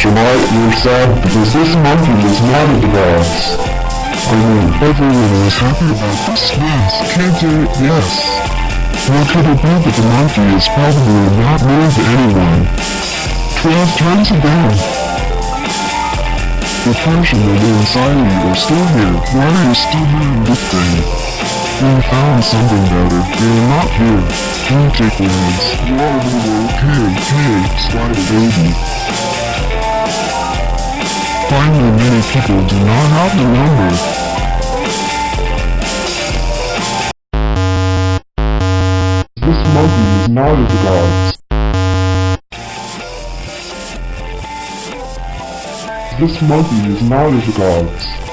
July, you're sad because this monkey is not a the. I mean, everyone was happy about this. Yes, it, yes. How could it be that the monkey is probably not known to anyone? Twelve times a day. The passion and the anxiety are still here. Why are you still in this thing? We found something better. You're not here. Don't take words. You are little okay, okay, spider baby. Finally, many people do not have the number. This monkey is not of the gods. This monkey is not of the gods.